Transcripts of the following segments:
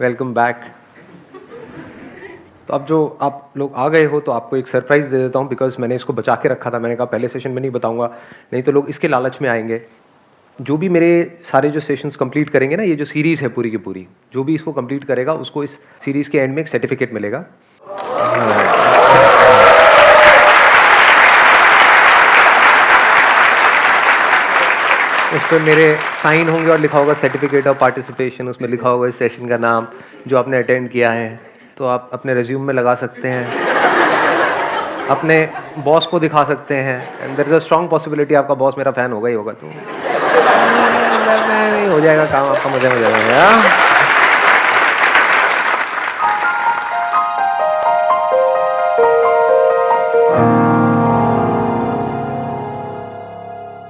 Welcome back तो अब जो आप लोग आ गए हो तो आपको एक सरप्राइज़ दे देता हूँ बिकॉज़ मैंने इसको बचा के रखा था। मैंने कहा, पहले सेशन में नहीं बताऊँगा, नहीं तो लोग इसके लालच में आएँगे। जो भी मेरे सारे जो सेशंस कंप्लीट करेंगे ना, ये जो सीरीज़ है पूरी की पूरी, जो भी इसको कंप्लीट करेगा, उसको इस सीरीज़ के एंड में एक सर्टिफिकेट मिलेगा। उस पर मेरे साइन होंगे और लिखा होगा सर्टिफिकेट ऑफ़ पार्टिसिपेशन उसमें लिखा होगा इस सेशन का नाम, जो आपने अटेंड किया है। तो आप अपने रिज्यूम में लगा सकते हैं। अपने बॉस को दिखा सकते हैं। And there is a strong possibility आपका बॉस मेरा फ़ैन होगा ही होगा तो। हो जाएगा काम, आपका मज़ा हो जाएगा।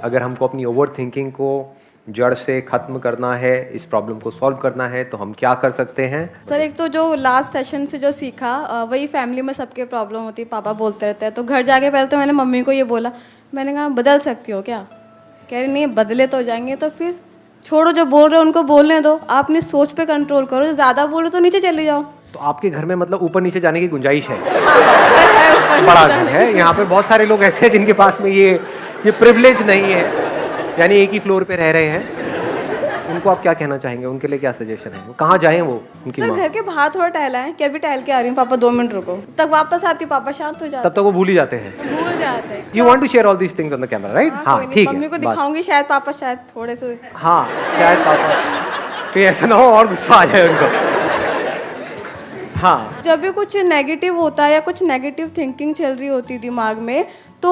अगर हमको अपनी ओवर थिंकिंग को जड़ से ख़त्म करना है इस प्रॉब्लम को सॉल्व करना है तो हम क्या कर सकते हैं? सर एक तो जो लास्ट सेशन से जो सीखा वही फैमिली में सबके प्रॉब्लम होती है पापा बोलते रहते हैं। तो घर जाके पहले तो मैंने मम्मी को ये बोला मैंने कहा बदल सकती हो क्या? कह रही नहीं बदले तो जाएँगे तो फिर छोड़ो जो बोल रहे हो उनको बोलने दो। आप अपनी सोच पे कंट्रोल करो ज़्यादा बोलो तो नीचे चले जाओ। तो आपके घर में मतलब ऊपर नीचे जाने की गुंजाइश है? बड़ा घर है यहाँ पे बहुत सारे लोग ऐसे हैं जिनके पास में ये ये प्रिविलेज नहीं है। यानी एक ही फ्लोर पे रह रहे हैं। उनको आप क्या कहना चाहेंगे? उनके लिए क्या सजेशन है? कहाँ जाएँ वो उनकी सर घर के बाहर थोड़ा टहला है कि अभी टहल के आ रही हूँ पापा दो मिनट रुको। तक वापस आती पापा शांत हो जाते तब तक वो भूल ही जाते हैं। भूल जाते हैं। You want to share all these things on the camera right हाँ, हाँ कोई नहीं, मम्मी को दिखाऊँगी शायद पापा शायद थोड़े से। हाँ शायद पापा। फिर ऐसा ना हो और गुस्सा आ जाए उनको। हाँ। जब भी कुछ नेगेटिव होता है या कुछ नेगेटिव थिंकिंग चल रही होती दिमाग में तो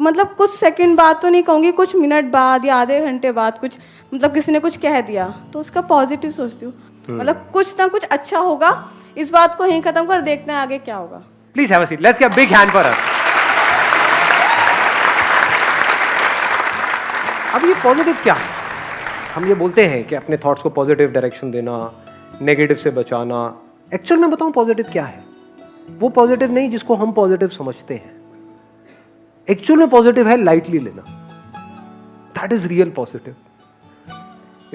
मतलब कुछ सेकंड बाद तो नहीं कहूँगी कुछ मिनट बाद या आधे घंटे बाद कुछ मतलब किसी ने कुछ कह दिया तो उसका पॉजिटिव सोचती हूँ। मतलब कुछ ना कुछ अच्छा होगा इस बात को यहीं खत्म कर देखते हैं आगे क्या होगा। Please have a seat let's get big hand for अब ये पॉजिटिव क्या है? हम ये बोलते हैं कि अपने थॉट्स को पॉजिटिव डायरेक्शन देना नेगेटिव से बचाना एक्चुअल में बताऊँ पॉजिटिव क्या है? वो पॉजिटिव नहीं जिसको हम पॉजिटिव समझते हैं। एक्चुअल में पॉजिटिव है लाइटली लेना। दैट इज़ रियल पॉजिटिव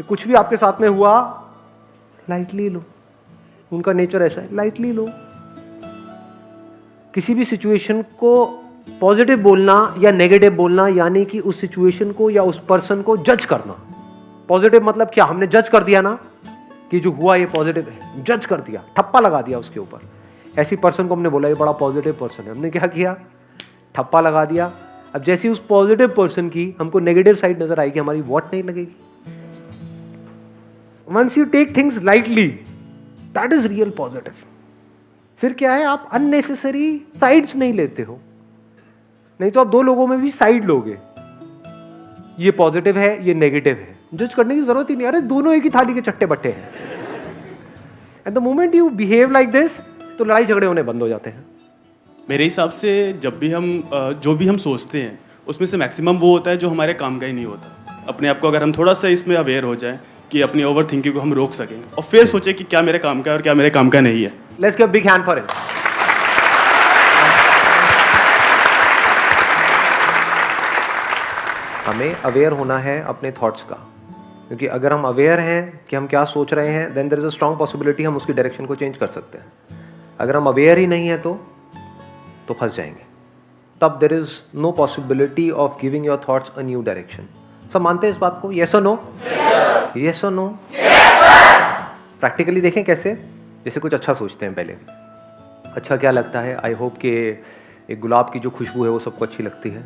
कुछ भी आपके साथ में हुआ लाइटली लो। उनका नेचर ऐसा है लाइटली लो। किसी भी सिचुएशन को पॉजिटिव बोलना या नेगेटिव बोलना, यानी कि उस सिचुएशन को या उस पर्सन को जज करना। पॉजिटिव मतलब क्या? हमने जज कर दिया ना? कि जो हुआ, ये पॉजिटिव है। जज कर दिया। ठप्पा लगा दिया उसके ऊपर। ऐसी पर्सन को हमने बोला, ये बड़ा पॉजिटिव पर्सन है। हमने क्या किया? ठप्पा लगा दिया। अब जैसी उस पॉजिटिव पर्सन की हमको नेगेटिव साइड नज़र आएगी, हमारी वॉट नहीं लगेगी। Once you take things lightly that is real positive फिर क्या है, आप अननेसेसरी साइड्स नहीं लेते हो। नहीं तो आप दो लोगों में भी साइड लोगे। ये पॉजिटिव है, ये नेगेटिव है। जज करने की ज़रूरत ही नहीं। अरे, दोनों एक ही थाली के चट्टे बट्टे हैं। At the moment you behave like this तो लड़ाई झगड़े होने बंद हो जाते हैं। मेरे हिसाब से जब भी हम जो भी हम सोचते हैं, उसमें से मैक्सिमम वो होता है जो हमारे काम का ही नहीं होता। अपने आप को अगर हम थोड़ा सा इसमें अवेयर हो जाए कि अपनी ओवर थिंकिंग को हम रोक सकें और फिर सोचें कि क्या मेरे काम का है और क्या मेरे काम का नहीं है। Let's give big hand for it हमें अवेयर होना है अपने थॉट्स का। क्योंकि अगर हम अवेयर हैं कि हम क्या सोच रहे हैं then there is a strong possibility हम उसकी डायरेक्शन को चेंज कर सकते हैं। अगर हम अवेयर ही नहीं है तो तो फंस जाएँगे। तब there is no possibility of giving your thoughts a new direction सब मानते हैं इस बात को? येस और नो येस और नो प्रैक्टिकली देखें कैसे? जैसे कुछ अच्छा सोचते हैं पहले। अच्छा क्या लगता है? आई होप कि एक गुलाब की जो खुशबू है वो सबको अच्छी लगती है।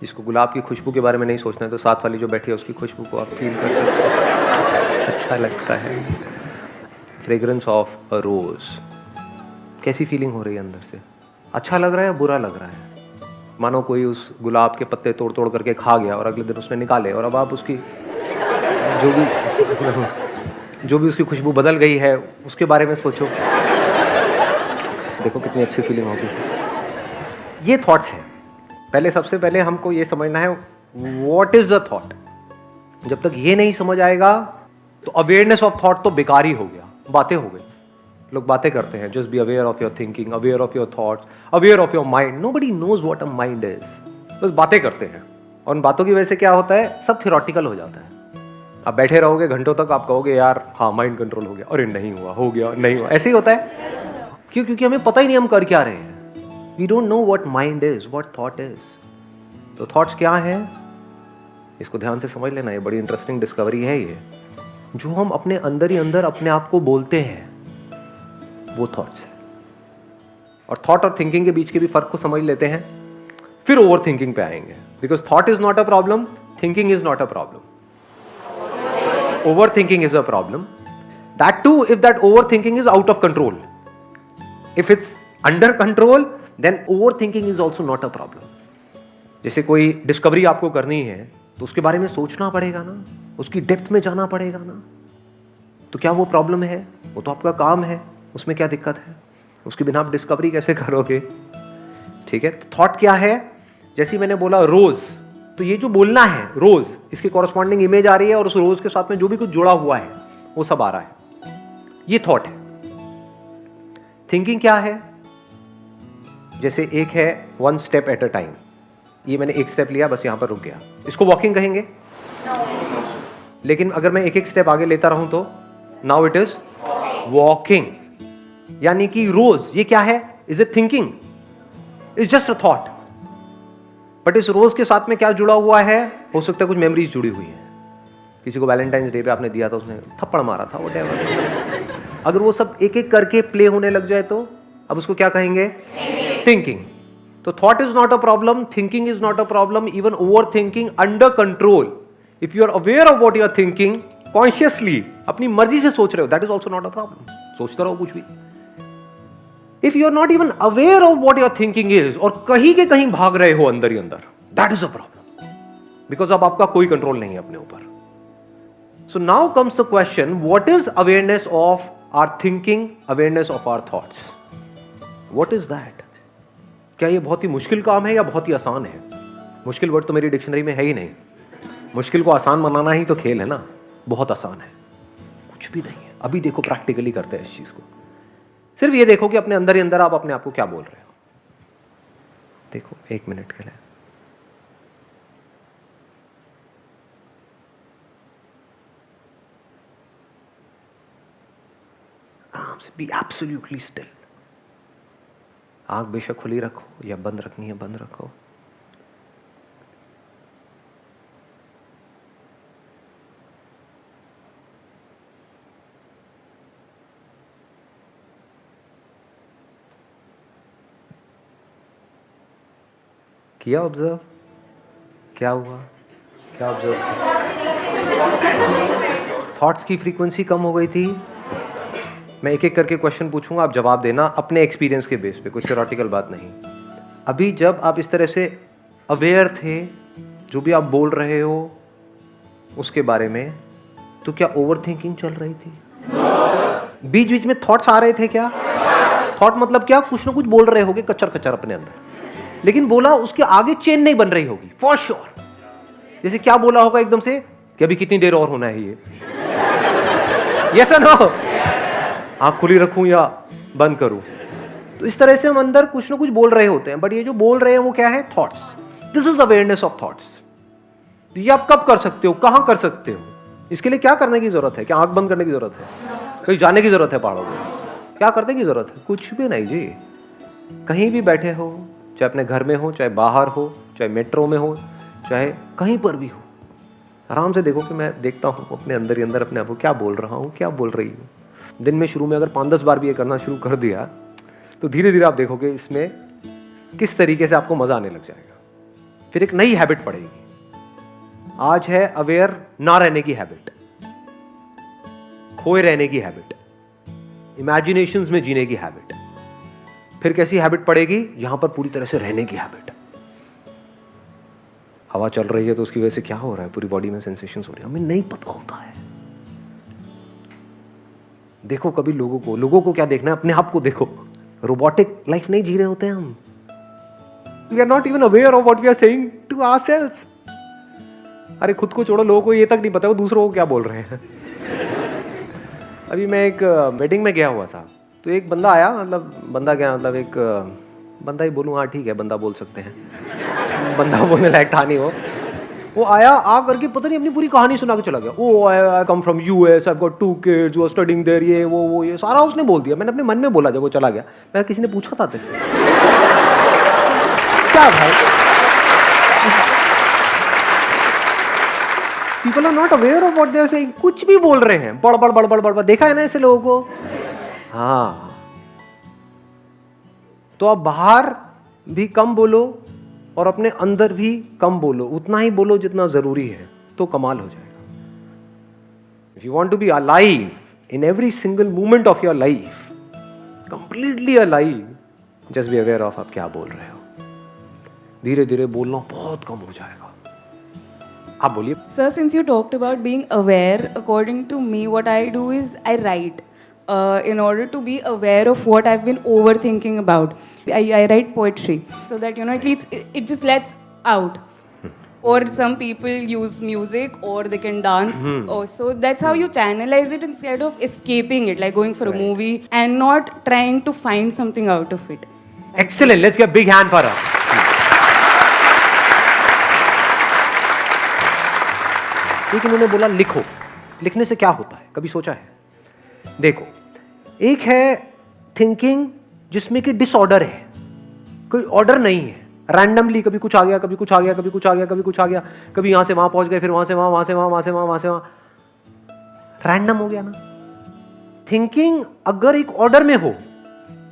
जिसको गुलाब की खुशबू के बारे में नहीं सोचना है तो साथ वाली जो बैठी है उसकी खुशबू को आप फील कर सकते हैं। अच्छा लगता है। फ्रेगरेंस ऑफ़ अ रोज कैसी फीलिंग हो रही है अंदर से? अच्छा लग रहा है बुरा लग रहा है? मानो कोई उस गुलाब के पत्ते तोड़ तोड़ करके खा गया और अगले दिन उसने निकाले और अब आप उसकी जो भी जो भी उसकी खुशबू बदल गई है, उसके बारे में सोचो। देखो कितनी अच्छी फीलिंग होगी। ये थॉट्स हैं। पहले सबसे पहले हमको ये समझना है वॉट इज़ द थॉट जब तक ये नहीं समझ आएगा तो अवेयरनेस ऑफ़ थॉट तो बेकार ही हो गया, बातें हो गई। लोग बातें करते हैं just be aware of your thinking aware of your thoughts aware of your mind nobody knows what a mind is बस बातें करते हैं। और उन बातों की वजह से क्या होता है? सब थियोरटिकल हो जाता है। आप बैठे रहोगे, घंटों तक आप कहोगे, यार हाँ माइंड कंट्रोल हो गया। अरे, नहीं हुआ, हो गया, नहीं हुआ। ऐसे ही होता है। क्यों? क्योंकि हमें पता ही नहीं हम कर क्या रहे हैं। We don't know what mind is what thought is तो थॉट्स क्या है? इसको ध्यान से समझ लेना, ये बड़ी इंटरेस्टिंग डिस्कवरी है ये। जो हम अपने अंदर ही अंदर अपने आप को बोलते हैं वो थॉट्स है। और थॉट और थिंकिंग के बीच के भी फ़र्क को समझ लेते हैं, फिर ओवर थिंकिंग पे आएँगे। Because thought is not a problem thinking is not a problem overthinking is a problem. That too, if that overthinking is out of control. If it's under control, then overthinking is also not a problem. जैसे कोई discovery आपको करनी है तो उसके बारे में सोचना पड़ेगा ना। उसकी डेप्थ में जाना पड़ेगा ना। तो क्या वो प्रॉब्लम है? वो तो आपका काम है। उसमें क्या दिक्कत है? उसके बिना आप डिस्कवरी कैसे करोगे? ठीक है थॉट क्या है? जैसे मैंने बोला रोज तो ये जो बोलना है रोज इसके कॉरस्पॉन्डिंग इमेज आ रही है और उस रोज के साथ में जो भी कुछ जुड़ा हुआ है वो सब आ रहा है। ये थॉट है। थिंकिंग क्या है? जैसे एक है one step at a time ये मैंने एक स्टेप लिया बस यहाँ पर रुक गया। इसको वॉकिंग कहेंगे? लेकिन अगर मैं एक एक स्टेप आगे लेता रहूँ तो? नाउ इट इज़ वॉकिंग यानी कि रोज ये क्या है? Is it thinking is just a thought but इस रोज के साथ में क्या जुड़ा हुआ है? हो सकता है कुछ मेमोरीज जुड़ी हुई है। किसी को वैलेंटाइंस डे पे आपने दिया था उसने थप्पड़ मारा था वो अगर वो सब एक एक करके प्ले होने लग जाए तो अब उसको क्या कहेंगे? थिंकिंग तो thought is not a problem thinking is not a problem even overthinking under control if you are aware of what you are thinking consciously अपनी मर्ज़ी से सोच रहे हो that is also not a problem सोचते रहो कुछ भी। If you are not even aware of what your thinking is और कहीं के कहीं भाग रहे हो अंदर ही अंदर that is a problem because अब आपका कोई कंट्रोल नहीं है अपने ऊपर. So now comes the question what is awareness of our thinking awareness of our thoughts what is that क्या ये बहुत ही मुश्किल काम है या बहुत ही आसान है? मुश्किल वर्ड तो मेरी डिक्शनरी में है ही नहीं. मुश्किल को आसान बनाना ही तो खेल है ना? बहुत आसान है. कुछ भी नहीं है. अभी देखो प्रैक्टिकली करते हैं इस चीज़ को. सिर्फ़ ये देखो कि अपने अंदर ही अंदर आप अपने आप को क्या बोल रहे हो। देखो, एक मिनट के लिए। आराम से बी एब्सोल्युटली स्टिल आँख बेशक खुली रखो या बंद रखनी है, बंद रखो। किया ऑब्ज़र्व क्या हुआ? क्या ऑब्ज़र्व थॉट्स की फ्रीक्वेंसी कम हो गई थी। मैं एक एक करके क्वेश्चन पूछूँगा, आप जवाब देना अपने एक्सपीरियंस के बेस पे, कुछ थ्योरेटिकल बात नहीं। अभी जब आप इस तरह से अवेयर थे, जो भी आप बोल रहे हो, उसके बारे में तो क्या ओवर थिंकिंग चल रही थी? बीच बीच में थॉट्स आ रहे थे क्या? थॉट मतलब क्या? कुछ ना कुछ बोल रहे होगे कच्चर कच्चर अपने अंदर। लेकिन बोला उसके आगे चेन नहीं बन रही होगी फॉर श्योर sure. जैसे क्या बोला होगा एकदम से? कि अभी कितनी देर और होना है ये? यस नो आँख खुली रखूँ या बंद करूँ? तो इस तरह से हम अंदर कुछ ना कुछ बोल रहे होते हैं बट ये जो बोल रहे हैं वो क्या है? Thoughts this is awareness of thoughts ये आप कब कर सकते हो? कहाँ कर सकते हो? इसके लिए क्या करने की ज़रूरत है? क्या आँख बंद करने की ज़रूरत है? कहीं जाने की ज़रूरत है पहाड़ों में? क्या करने की ज़रूरत है? कुछ भी नहीं जी। कहीं भी बैठे हो चाहे अपने घर में हो, चाहे बाहर हो, चाहे मेट्रो में हो, चाहे कहीं पर भी हो। आराम से देखो कि मैं देखता हूँ अपने अंदर ही अंदर, अपने आप को क्या बोल रहा हूँ, क्या बोल रही हूँ। दिन में शुरू में अगर पाँच दस बार भी ये करना शुरू कर दिया तो धीरे धीरे आप देखोगे इसमें किस तरीके से आपको मज़ा आने लग जाएगा। फिर एक नई हैबिट पड़ेगी। आज है अवेयर ना रहने की हैबिट। खोए रहने की हैबिट। इमेजिनेशंस में जीने की हैबिट। फिर कैसी हैबिट पड़ेगी? यहाँ पर पूरी तरह से रहने की हैबिट हवा चल रही है तो उसकी वजह से क्या हो रहा है? पूरी बॉडी में सेंसेशन हो रही है। हमें नहीं पता होता है। देखो कभी लोगों को लोगों को क्या देखना है? अपने आप को देखो। रोबोटिक लाइफ नहीं जी रहे होते हैं हम। We are not even aware of what we are saying to ourselves अरे, खुद को छोड़ो, लोगों को ये तक नहीं पता वो दूसरों को क्या बोल रहे हैं। अभी मैं एक वेडिंग में गया हुआ था। तो एक बंदा आया मतलब बंदा क्या मतलब एक, बंदा ही बोलूँ हाँ ठीक है, बंदा बोल सकते हैं। बंदा बोलने लायक था नहीं वो। वो आया आ करके पता नहीं अपनी पूरी कहानी सुना के चला गया। ओ I come from US I got two kids you are studying there ये, वो वो, ये। सारा उसने बोल दिया। मैंने अपने मन में बोला जब वो चला गया। मैं किसी ने पूछा था तेरे से? क्या भाई? People are not aware of what they are saying कुछ भी बोल रहे हैं। बड़ बड़ बड़ बड़ बड़, देखा है ना ऐसे लोगों को? हाँ तो आप बाहर भी कम बोलो और अपने अंदर भी कम बोलो। उतना ही बोलो जितना ज़रूरी है तो कमाल हो जाएगा। If you want to be alive in every single moment of your life completely alive just be aware of आप क्या बोल रहे हो। धीरे धीरे बोलना बहुत कम हो जाएगा। आप बोलिए। Sir since you talked about being aware according to me what I do is I write. uh, in order to be aware of what I've been overthinking about. I, I write poetry so that you know it leads, it, it just lets out. Or some people use music, or they can dance. Or so that's how you channelize it instead of escaping it, like going for a movie and not trying to find something out of it. Excellent let's get big hand for us एक इन्होंने बोला लिखो लिखने से क्या होता है कभी सोचा है देखो एक है थिंकिंग जिसमें कि डिसऑर्डर है। कोई ऑर्डर नहीं है। रैंडमली कभी कुछ आ गया, कभी कुछ आ गया, कभी कुछ आ गया, कभी कुछ आ गया, कभी यहाँ से वहाँ पहुँच गए, फिर वहाँ से वहाँ वहाँ से वहाँ वहाँ से वहाँ वहाँ से वहाँ। रैंडम हो गया ना। थिंकिंग अगर एक ऑर्डर में हो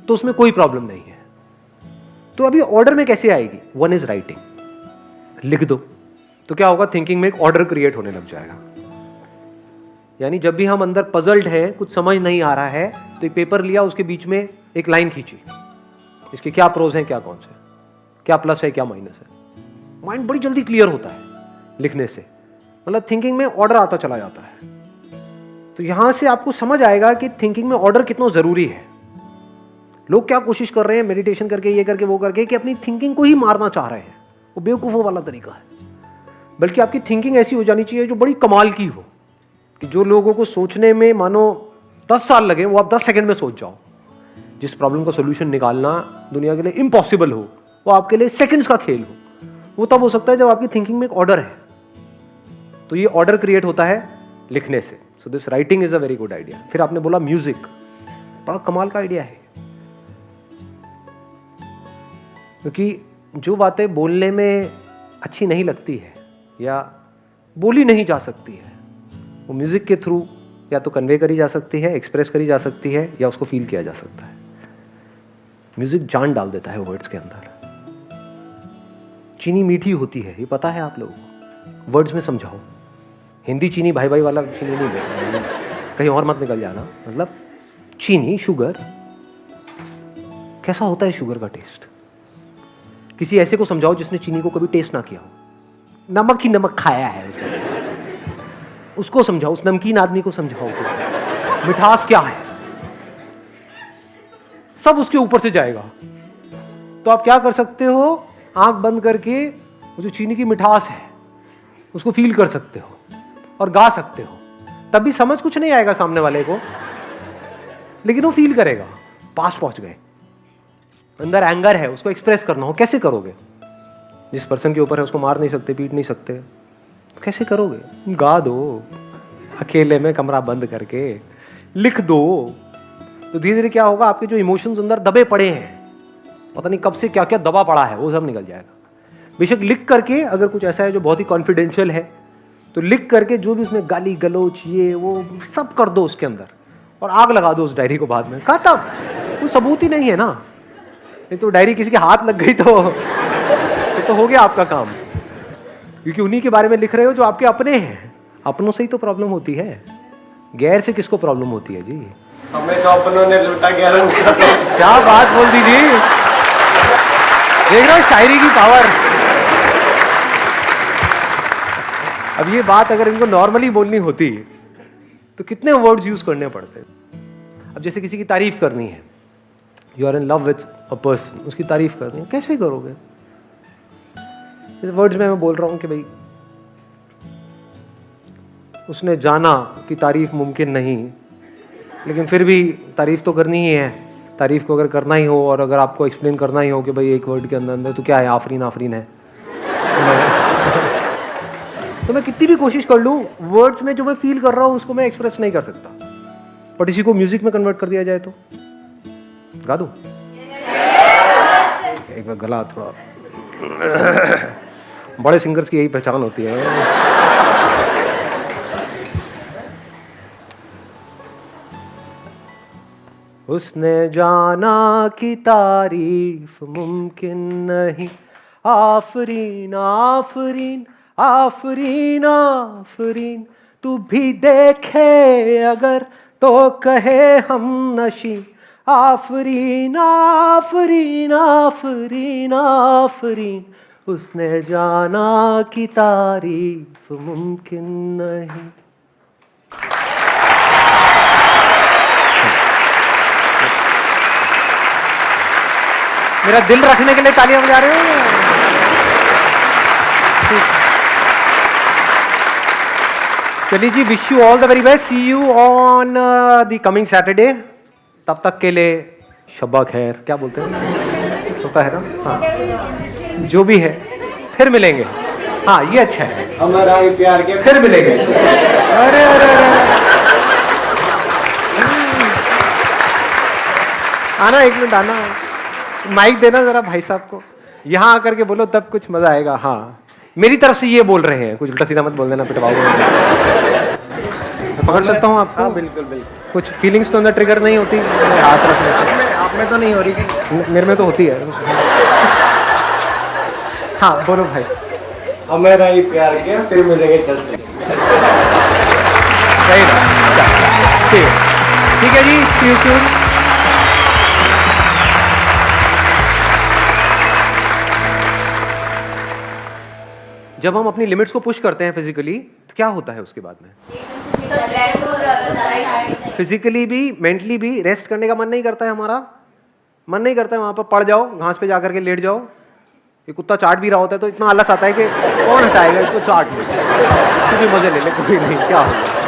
तो उसमें कोई प्रॉब्लम नहीं है। तो अभी ऑर्डर में कैसे आएगी? वन इज़ राइटिंग लिख दो। तो क्या होगा? थिंकिंग में एक ऑर्डर क्रिएट होने लग जाएगा। यानी जब भी हम अंदर पजल्ड है, कुछ समझ नहीं आ रहा है तो एक पेपर लिया, उसके बीच में एक लाइन खींची। इसके क्या प्रोज हैं, क्या कौन से क्या प्लस है, क्या माइनस है? माइंड बड़ी जल्दी क्लियर होता है लिखने से। मतलब थिंकिंग में ऑर्डर आता चला जाता है। तो यहाँ से आपको समझ आएगा कि थिंकिंग में ऑर्डर कितना ज़रूरी है। लोग क्या कोशिश कर रहे हैं मेडिटेशन करके, ये करके, वो करके, कि अपनी थिंकिंग को ही मारना चाह रहे हैं। वो बेवकूफ़ों वाला तरीका है। बल्कि आपकी थिंकिंग ऐसी हो जानी चाहिए जो बड़ी कमाल की हो, कि जो लोगों को सोचने में, मानो दस साल लगे, वो आप दस सेकेंड में सोच जाओ। जिस प्रॉब्लम का सोल्यूशन निकालना दुनिया के लिए इम्पॉसिबल हो, वो आपके लिए सेकेंड्स का खेल हो। वो तब हो सकता है जब आपकी थिंकिंग में एक ऑर्डर है। तो ये ऑर्डर क्रिएट होता है लिखने से। So this writing is a very good idea फिर आपने बोला म्यूज़िक बड़ा कमाल का आइडिया है। क्योंकि जो बातें बोलने में अच्छी नहीं लगती है या बोली नहीं जा सकती है, वो म्यूज़िक के थ्रू या तो कन्वे करी जा सकती है एक्सप्रेस करी जा सकती है, या उसको फील किया जा सकता है। म्यूज़िक जान डाल देता है वर्ड्स के अंदर। चीनी मीठी होती है, ये पता है आप लोगों को। वर्ड्स में समझाओ। हिंदी चीनी भाई भाई वाला चीनी नहीं देता कहीं और मत निकल जाना। मतलब चीनी शुगर कैसा होता है शुगर का टेस्ट किसी ऐसे को समझाओ जिसने चीनी को कभी टेस्ट ना किया हो। नमक ही नमक खाया है उसने। उसको समझाओ, उस नमकीन आदमी को समझाओ। मिठास क्या है? सब उसके ऊपर से जाएगा। तो आप क्या कर सकते हो? आँख बंद करके, वो जो चीनी की मिठास है, उसको फील कर सकते हो और गा सकते हो। तब भी समझ कुछ नहीं आएगा सामने वाले को। लेकिन वो फील करेगा। पास पहुँच गए। अंदर एंगर है, उसको एक्सप्रेस करना हो। कैसे करोगे? जिस पर्सन के ऊपर है, उसको मार नहीं सकते, पीट नहीं सकते। कैसे करोगे? गा दो। अकेले में कमरा बंद करके लिख दो। तो धीरे धीरे क्या होगा? आपके जो इमोशंस अंदर दबे पड़े हैं। पता नहीं कब से क्या क्या दबा पड़ा है, वो सब निकल जाएगा। बेशक लिख करके अगर कुछ ऐसा है जो बहुत ही कॉन्फिडेंशियल है तो लिख करके जो भी उसमें गाली, गलोच, ये, वो, सब कर दो उसके अंदर। और आग लगा दो उस डायरी को बाद में। कहा तब? कोई सबूत ही नहीं है ना। नहीं तो डायरी किसी के हाथ लग गई तो। तो हो गया आपका काम। क्योंकि उन्हीं के बारे में लिख रहे हो जो आपके अपने हैं। अपनों से ही तो प्रॉब्लम होती है। गैर से किसको प्रॉब्लम होती है जी? हमें तो अपनों ने लूटा गैरों क्या बात बोल दी जी। देख रहे हो शायरी की पावर अब ये बात अगर इनको नॉर्मली बोलनी होती तो कितने वर्ड्स यूज़ करने पड़ते? अब जैसे किसी की तारीफ़ करनी है you are in love with a person उसकी तारीफ़ करनी है कैसे करोगे? वर्ड्स में मैं बोल रहा हूँ कि भाई, उसने जाना कि तारीफ़ मुमकिन नहीं, लेकिन फिर भी तारीफ़ तो करनी ही है। तारीफ़ को अगर करना ही हो और अगर आपको एक्सप्लेन करना ही हो कि भाई एक वर्ड के अंदर अंदर तो क्या है, आफरीन आफरीन है। तो मैं कितनी भी कोशिश कर लूँ वर्ड्स में जो मैं फील कर रहा हूँ, उसको मैं एक्सप्रेस नहीं कर सकता। बट इसी को म्यूज़िक में कन्वर्ट कर दिया जाए तो। गा दूँ? एक बार गला थोड़ा। बड़े सिंगर्स की यही पहचान होती है। उसने जाना कि तारीफ़ मुमकिन नहीं। आफरीन आफरीन आफरीन आफरीन, तू भी देखे अगर तो कहे हम नशी। आफरीन आफरीन आफरीन आफरीन उसने जाना कि तारीफ़ मुमकिन नहीं। मेरा दिल रखने के लिए तालियाँ बजा रहे हो? चलिए जी wish you all the very best see you on the coming Saturday तब तक के लिए शब्बा खैर। क्या बोलते हैं? होता है ना हाँ। जो भी है फिर मिलेंगे। हाँ ये अच्छा है। हमारा प्यार के फिर मिलेंगे। अरे अरे अरे। आना एक मिनट आना। माइक देना जरा भाई साहब को। यहाँ आकर के बोलो तब कुछ मज़ा आएगा। हाँ। मेरी तरफ़ से ये बोल रहे हैं। कुछ उल्टा सीधा मत बोल देना पिटवाओ पकड़ सकता हूँ आपको? हाँ बिल्कुल बिल्कुल। कुछ फीलिंग्स तो अंदर ट्रिगर नहीं होती? हाथ रखने आप में तो नहीं हो रही मेरे में तो होती है। हाँ बोलो भाई। हमारा ही प्यार के फिर मिलेंगे चलते। सही बात। ठीक। है ठीक है जी सी यू जब हम अपनी लिमिट्स को पुश करते हैं फिजिकली तो क्या होता है उसके बाद में? फिजिकली भी मेंटली भी रेस्ट करने का मन नहीं करता है हमारा। मन नहीं करता है वहाँ पर पड़ जाओ घास पे जाकर के लेट जाओ। ये कुत्ता चाट भी रहा होता है तो इतना आलस आता है कि कौन हटाएगा इसको चाट ले कुछ मज़े ले ले, कोई नहीं, क्या होगा?